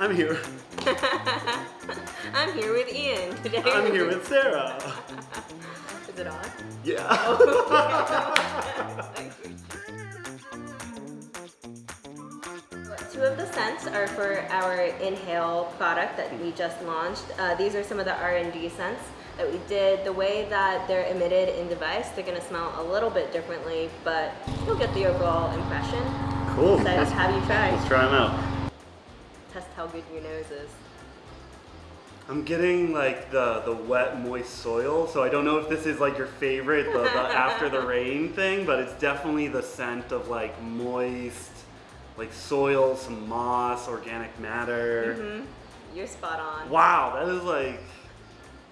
I'm here. I'm here with Ian today. I'm here with Sarah. Is it on? Yeah. Two of the scents are for our Inhale product that we just launched. Uh, these are some of the R&D scents that we did. The way that they're emitted in device, they're gonna smell a little bit differently, but you'll get the overall impression. Cool. So Let's, have you try? let's try them out. Test how good your nose is. I'm getting like the the wet moist soil, so I don't know if this is like your favorite, the, the after the rain thing, but it's definitely the scent of like moist, like soil, some moss, organic matter. hmm You're spot on. Wow, that is like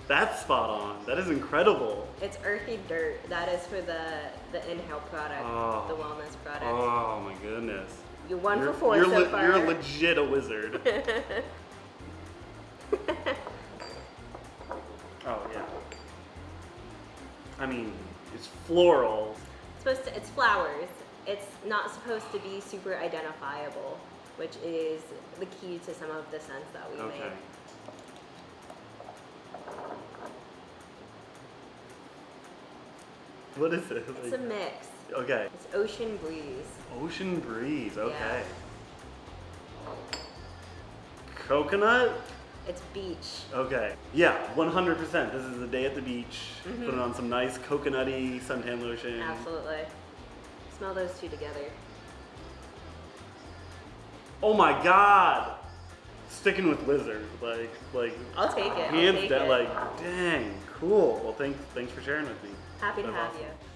that's spot on. That is incredible. It's earthy dirt. That is for the the Inhale product, Oh. the wellness product. Oh my goodness. You're one you're, for four you're, so far. you're legit a wizard. oh yeah. I mean, it's floral. It's supposed to, it's flowers. It's not supposed to be super identifiable, which is the key to some of the scents that we Okay. make. What is it? It's a mix. okay. It's ocean breeze. Ocean breeze. Okay. Coconut. It's beach. Okay. Yeah, 100%. This is the day at the beach. Mhm. Putting on some nice coconutty suntan lotion. Absolutely. Smell those two together. Oh my god! Sticking with lizard, like, like I'll take it. I'll hands take down, it. like, dang, cool. Well, thanks, thanks for sharing with me. Happy to That's have awesome. you.